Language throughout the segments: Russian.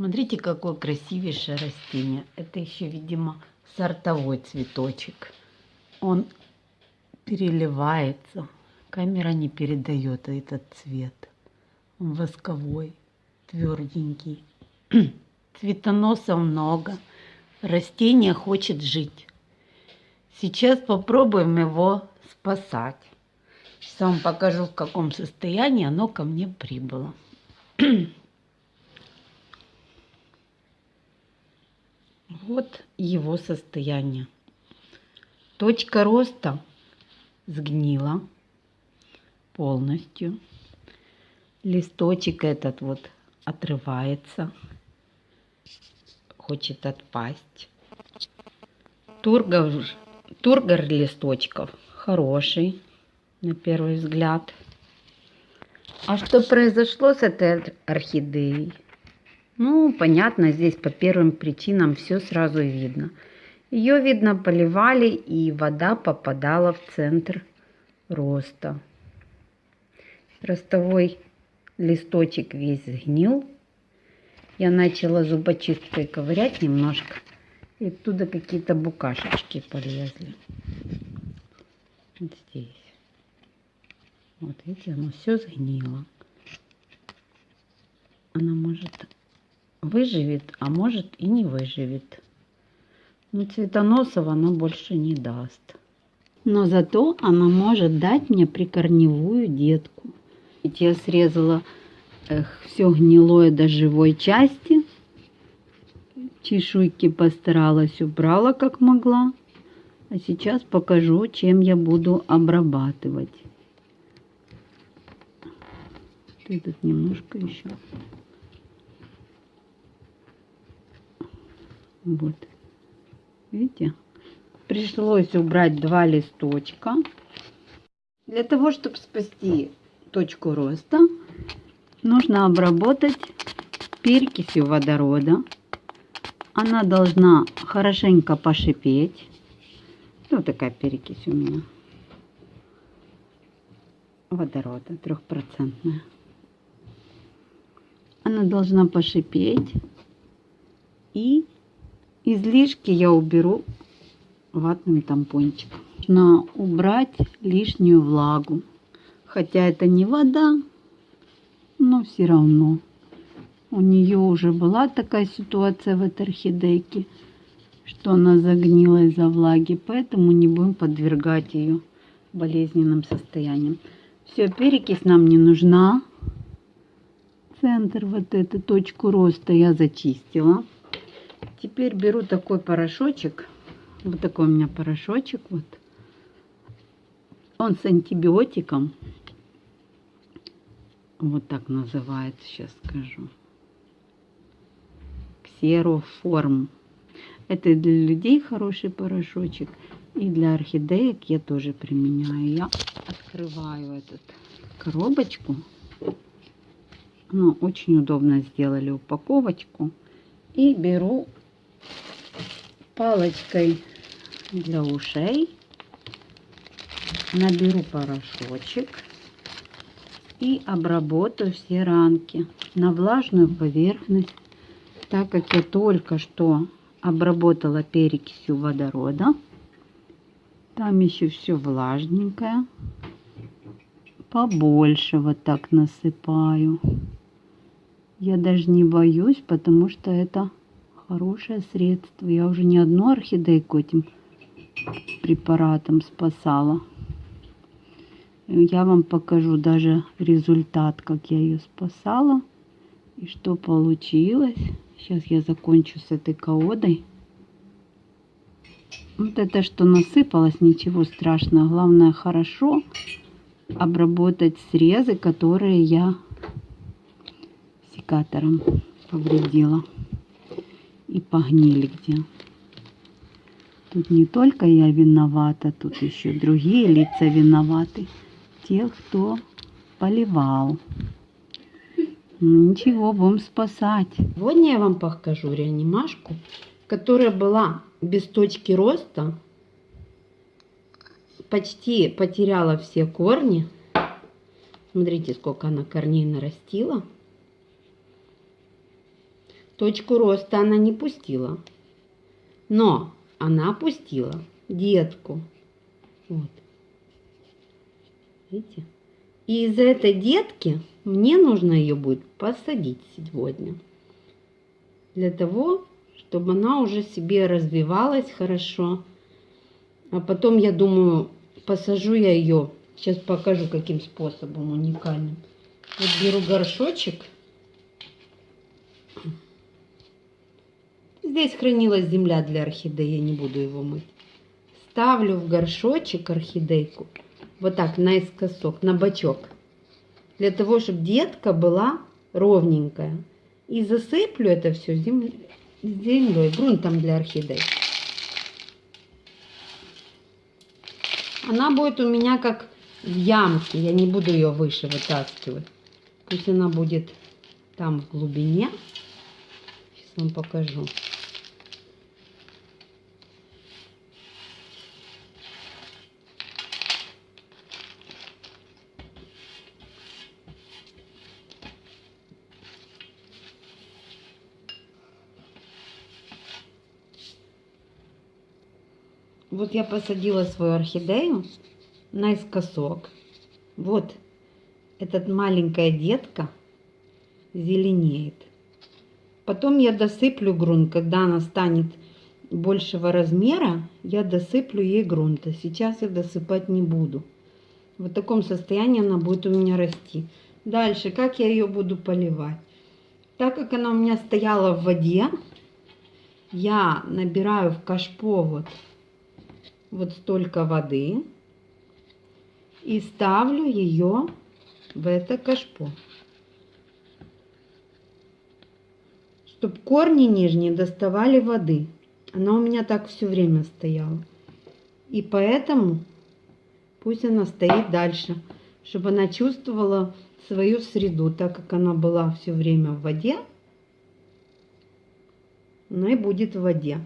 Смотрите, какое красивейшее растение. Это еще, видимо, сортовой цветочек. Он переливается. Камера не передает этот цвет. Он восковой, тверденький. Цветоносов много. Растение хочет жить. Сейчас попробуем его спасать. Сейчас вам покажу, в каком состоянии оно ко мне прибыло. Вот его состояние. Точка роста сгнила полностью. Листочек этот вот отрывается, хочет отпасть. Тургор, тургор листочков хороший, на первый взгляд. А что произошло с этой орхидеей? Ну, понятно, здесь по первым причинам все сразу видно. Ее, видно, поливали, и вода попадала в центр роста. Ростовой листочек весь сгнил. Я начала зубочисткой ковырять немножко, и оттуда какие-то букашечки полезли. Вот здесь. Вот видите, оно все сгнило. Она может выживет, а может и не выживет. Но цветоносов она больше не даст. Но зато она может дать мне прикорневую детку. Ведь я срезала эх, все гнилое до живой части. Чешуйки постаралась, убрала как могла. А сейчас покажу, чем я буду обрабатывать. Ты тут немножко еще. Вот. Видите? Пришлось убрать два листочка. Для того, чтобы спасти точку роста, нужно обработать перекисью водорода. Она должна хорошенько пошипеть. Вот такая перекись у меня. Водорода трехпроцентная. Она должна пошипеть и Излишки я уберу ватным тампончиком. Нужно убрать лишнюю влагу. Хотя это не вода, но все равно. У нее уже была такая ситуация в этой орхидейке, что она загнила из-за влаги, поэтому не будем подвергать ее болезненным состояниям. Все, перекись нам не нужна. Центр, вот эту точку роста я зачистила. Теперь беру такой порошочек. Вот такой у меня порошочек. Вот. Он с антибиотиком. Вот так называется, сейчас скажу. Ксероформ. Это для людей хороший порошочек. И для орхидеек я тоже применяю. Я открываю этот коробочку. Ну, очень удобно сделали упаковочку. И беру палочкой для ушей наберу порошочек и обработаю все ранки на влажную поверхность, так как я только что обработала перекисью водорода. Там еще все влажненькое. Побольше вот так насыпаю. Я даже не боюсь, потому что это хорошее средство. Я уже не одну орхидейку этим препаратом спасала. Я вам покажу даже результат, как я ее спасала и что получилось. Сейчас я закончу с этой колодой. Вот это, что насыпалось, ничего страшного. Главное, хорошо обработать срезы, которые я секатором повредила и погнили где. Тут не только я виновата, тут еще другие лица виноваты. Те, кто поливал. Ну, ничего, будем спасать. Сегодня я вам покажу реанимашку, которая была без точки роста. Почти потеряла все корни. Смотрите, сколько она корней нарастила. Точку роста она не пустила. Но она пустила детку. Вот. Видите? И из этой детки мне нужно ее будет посадить сегодня. Для того, чтобы она уже себе развивалась хорошо. А потом, я думаю, посажу я ее. Сейчас покажу, каким способом уникальным. Вот беру горшочек. Здесь хранилась земля для орхидеи, я не буду его мыть. Ставлю в горшочек орхидейку, вот так, наискосок, на бочок. Для того, чтобы детка была ровненькая. И засыплю это все землей, землей грунтом для орхидей. Она будет у меня как в ямке, я не буду ее выше вытаскивать. Пусть она будет там в глубине. Сейчас вам покажу. Вот я посадила свою орхидею наискосок. Вот этот маленькая детка зеленеет. Потом я досыплю грунт, когда она станет большего размера, я досыплю ей грунта. Сейчас я досыпать не буду. В таком состоянии она будет у меня расти. Дальше, как я ее буду поливать? Так как она у меня стояла в воде, я набираю в кашпо вот вот столько воды и ставлю ее в это кашпо. Чтобы корни нижние доставали воды. Она у меня так все время стояла. И поэтому пусть она стоит дальше, чтобы она чувствовала свою среду, так как она была все время в воде, она и будет в воде.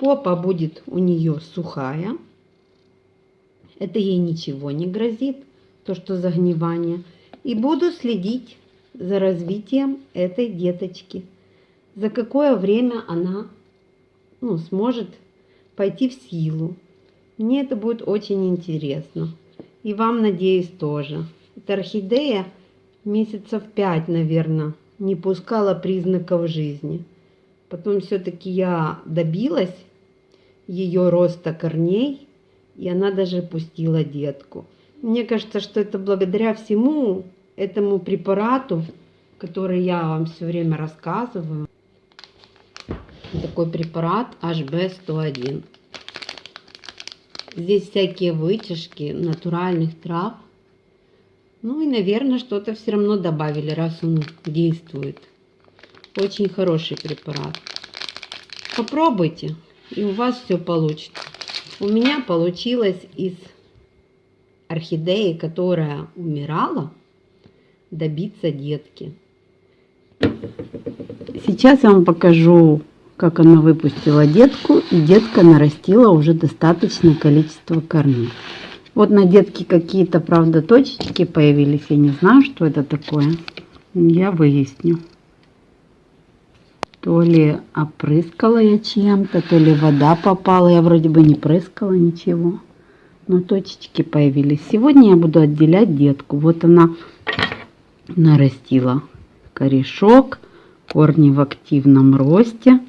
Попа будет у нее сухая. Это ей ничего не грозит, то что загнивание. И буду следить за развитием этой деточки. За какое время она ну, сможет пойти в силу. Мне это будет очень интересно. И вам, надеюсь, тоже. Эта орхидея месяцев пять, наверное, не пускала признаков жизни. Потом все-таки я добилась ее роста корней, и она даже пустила детку. Мне кажется, что это благодаря всему этому препарату, который я вам все время рассказываю. Такой препарат HB101. Здесь всякие вытяжки натуральных трав. Ну и, наверное, что-то все равно добавили, раз он действует. Очень хороший препарат. Попробуйте и у вас все получится. У меня получилось из орхидеи, которая умирала, добиться детки. Сейчас я вам покажу, как она выпустила детку, и детка нарастила уже достаточное количество корней. Вот на детке какие-то, правда, точечки появились. Я не знаю, что это такое. Я выясню. То ли опрыскала я чем-то, то ли вода попала. Я вроде бы не прыскала ничего. Но точечки появились. Сегодня я буду отделять детку. Вот она нарастила корешок, корни в активном росте.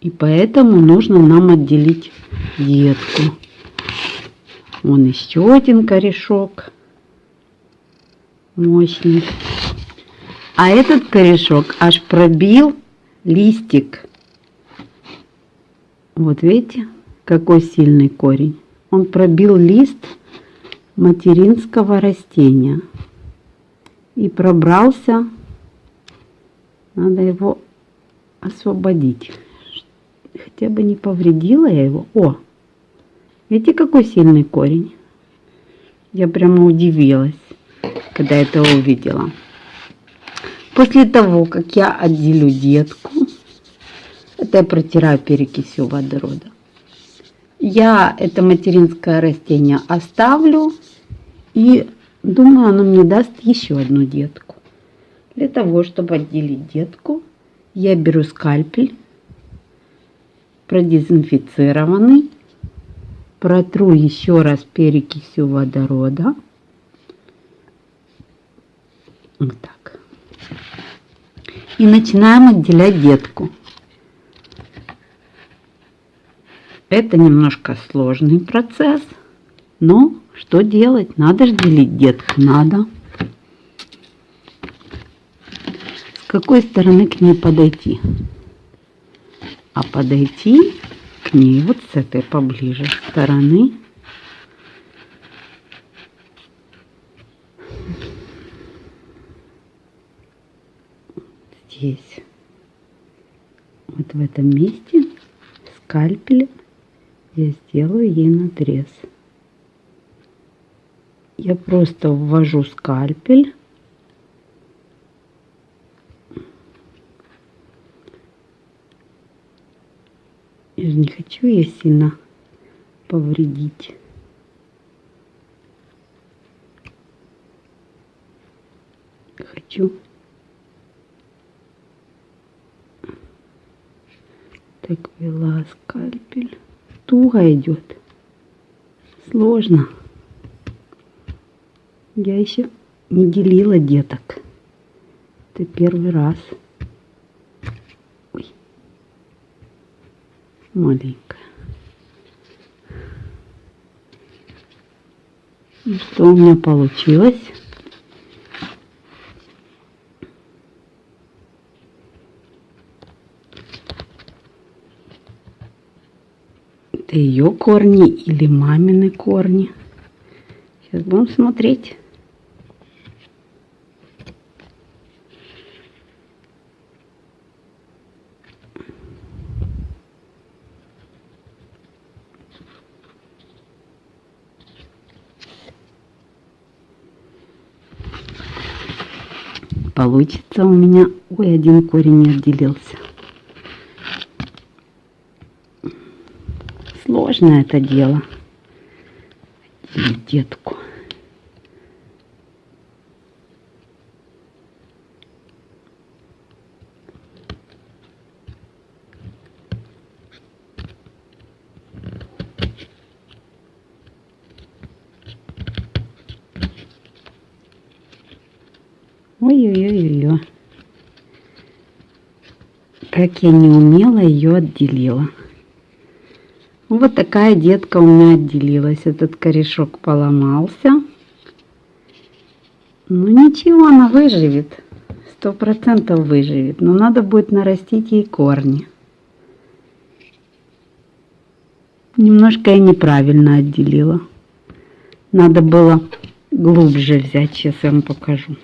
И поэтому нужно нам отделить детку. Вон еще один корешок. Мощный. А этот корешок аж пробил листик. Вот видите, какой сильный корень. Он пробил лист материнского растения и пробрался. Надо его освободить. Хотя бы не повредила я его. О, видите, какой сильный корень. Я прямо удивилась, когда это увидела. После того, как я отделю детку, это я протираю перекисью водорода, я это материнское растение оставлю и думаю, оно мне даст еще одну детку. Для того, чтобы отделить детку, Я беру скальпель, продезинфицированный, протру еще раз перекисью водорода. Вот так. И начинаем отделять детку. Это немножко сложный процесс, но что делать? Надо же делить детку, надо. С какой стороны к ней подойти? А подойти к ней вот с этой поближе стороны. Здесь. Вот в этом месте скальпелем я сделаю ей надрез. Я просто ввожу скальпель. Я же не хочу ее сильно повредить. Хочу так вела скальпель туго идет. Сложно. Я еще не делила деток. Это первый раз. Ой. Маленькая. Ну, что у меня получилось? Это ее корни или мамины корни. Сейчас будем смотреть. Получится у меня... Ой, один корень не отделился. Сложно это дело. Детку. Ой-ой-ой-ой. Как я не умела ее отделила. Вот такая детка у меня отделилась. Этот корешок поломался. Ну ничего, она выживет. Сто процентов выживет. Но надо будет нарастить ей корни. Немножко я неправильно отделила. Надо было глубже взять. Сейчас я вам покажу.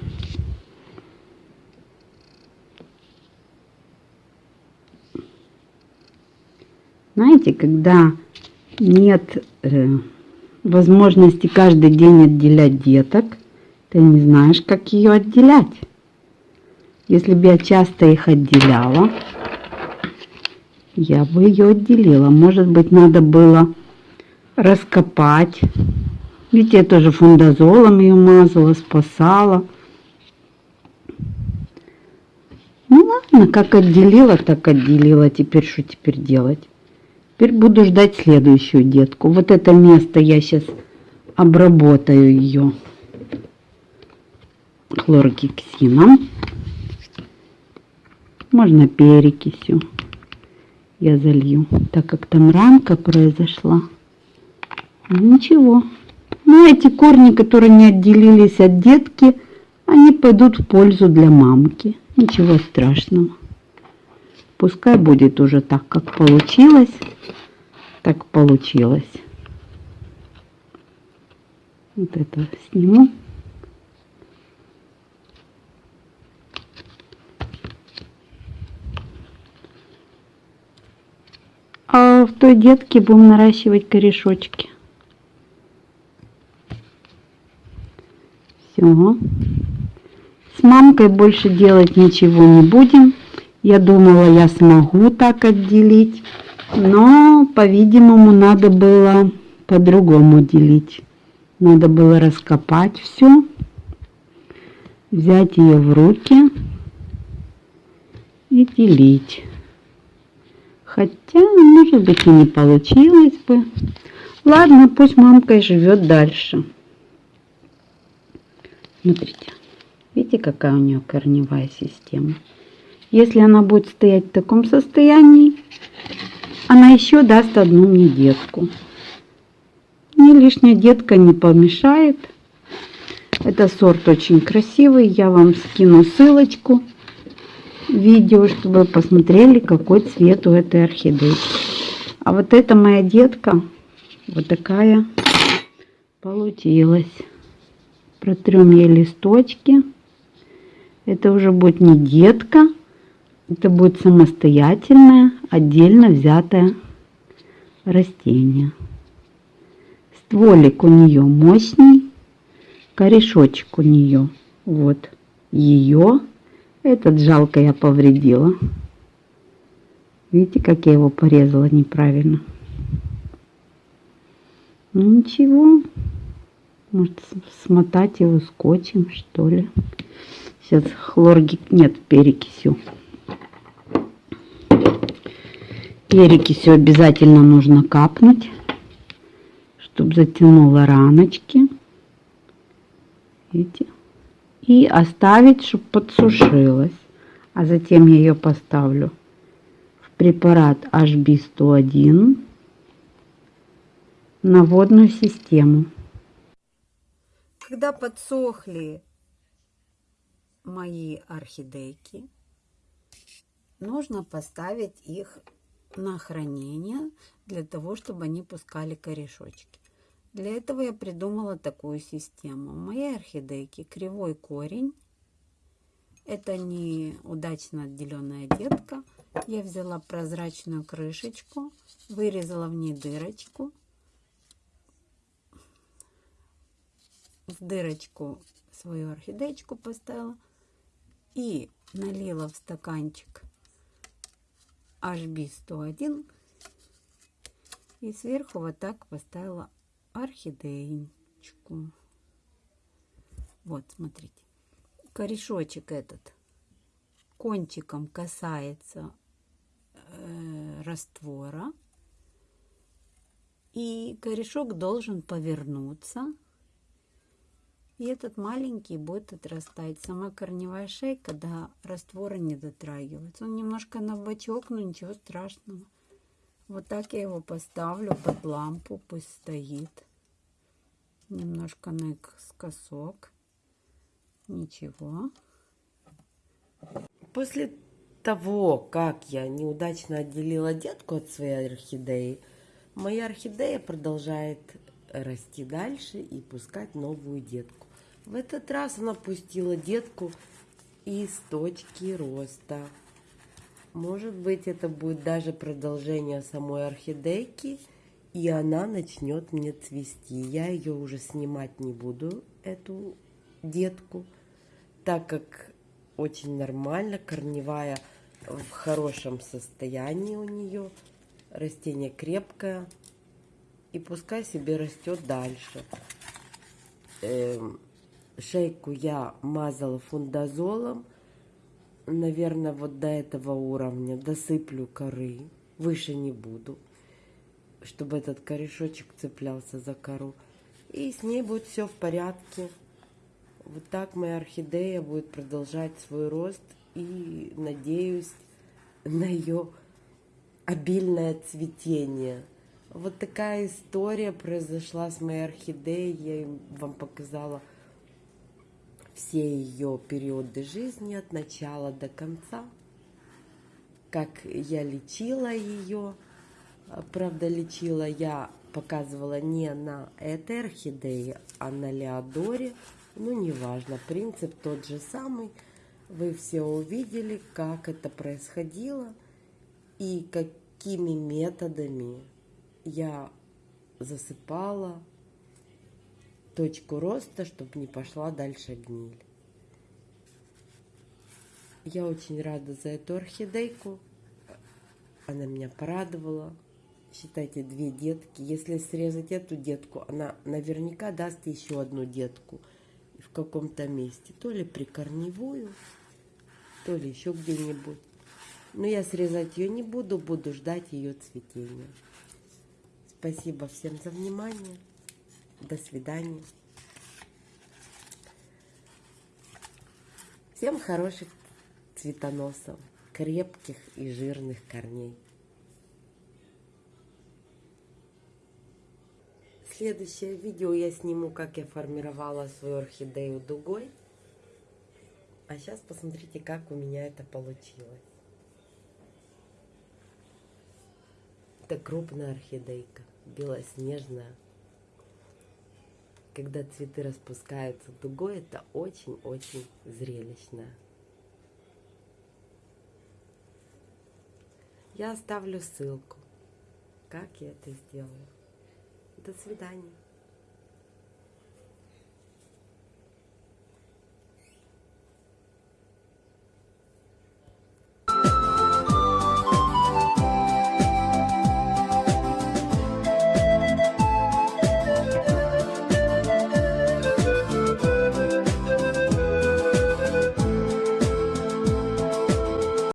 Знаете, когда нет э, возможности каждый день отделять деток, ты не знаешь, как ее отделять. Если бы я часто их отделяла, я бы ее отделила. Может быть, надо было раскопать. Ведь я тоже фундазолом ее мазала, спасала. Ну ладно, как отделила, так отделила. Теперь что теперь делать? Теперь буду ждать следующую детку. Вот это место я сейчас обработаю ее хлоргексином. Можно перекисью я залью, так как там ранка произошла. Ничего. Ну, эти корни, которые не отделились от детки, они пойдут в пользу для мамки. Ничего страшного. Пускай будет уже так, как получилось. Так получилось. Вот это сниму. А в той детке будем наращивать корешочки. Все. С мамкой больше делать ничего не будем. Я думала, я смогу так отделить, но, по-видимому, надо было по-другому делить. Надо было раскопать все, взять ее в руки и делить. Хотя, может быть, и не получилось бы. Ладно, пусть мамка и живет дальше. Смотрите, видите, какая у нее корневая система. Если она будет стоять в таком состоянии, она еще даст одну мне детку. Мне лишняя детка не помешает. Это сорт очень красивый. Я вам скину ссылочку видео, чтобы вы посмотрели, какой цвет у этой орхидеи. А вот эта моя детка, вот такая получилась. Протрем ей листочки. Это уже будет не детка, это будет самостоятельное, отдельно взятое растение. Стволик у нее мощный, корешочек у нее. Вот ее. Этот жалко я повредила. Видите, как я его порезала неправильно. Ну ничего. Может смотать его скотчем, что ли. Сейчас хлорги... Нет, перекисью. Перекисью обязательно нужно капнуть, чтобы затянуло раночки. Видите? И оставить, чтобы подсушилась. А затем я ее поставлю в препарат HB101 на водную систему. Когда подсохли мои орхидейки, нужно поставить их на хранение для того, чтобы они пускали корешочки. Для этого я придумала такую систему. У моей орхидейки кривой корень. Это не удачно отделенная детка. Я взяла прозрачную крышечку, вырезала в ней дырочку. В дырочку свою орхидеечку поставила и налила в стаканчик HB101 и сверху вот так поставила орхидеечку. Вот, смотрите. Корешочек этот кончиком касается э, раствора. И корешок должен повернуться и этот маленький будет отрастать. Сама корневая шейка до раствора не дотрагивается. Он немножко на бочок, но ничего страшного. Вот так я его поставлю под лампу, пусть стоит. Немножко наискосок. Ничего. После того, как я неудачно отделила детку от своей орхидеи, моя орхидея продолжает расти дальше и пускать новую детку. В этот раз она пустила детку из точки роста. Может быть, это будет даже продолжение самой орхидейки, и она начнет мне цвести. Я ее уже снимать не буду, эту детку, так как очень нормально, корневая в хорошем состоянии у нее, растение крепкое, и пускай себе растет дальше. Эм, Шейку я мазала фундазолом. Наверное, вот до этого уровня досыплю коры. Выше не буду. Чтобы этот корешочек цеплялся за кору. И с ней будет все в порядке. Вот так моя орхидея будет продолжать свой рост. И надеюсь на ее обильное цветение. Вот такая история произошла с моей орхидеей. Я вам показала все ее периоды жизни от начала до конца, как я лечила ее. Правда, лечила я, показывала не на этой орхидее, а на Леодоре. Ну, неважно, принцип тот же самый. Вы все увидели, как это происходило и какими методами я засыпала, точку роста, чтобы не пошла дальше гниль. Я очень рада за эту орхидейку. Она меня порадовала. Считайте, две детки. Если срезать эту детку, она наверняка даст еще одну детку в каком-то месте. То ли прикорневую, то ли еще где-нибудь. Но я срезать ее не буду, буду ждать ее цветения. Спасибо всем за внимание. До свидания. Всем хороших цветоносов, крепких и жирных корней. Следующее видео я сниму, как я формировала свою орхидею дугой. А сейчас посмотрите, как у меня это получилось. Это крупная орхидейка, белоснежная. Когда цветы распускаются дугой, это очень-очень зрелищно. Я оставлю ссылку, как я это сделаю. До свидания.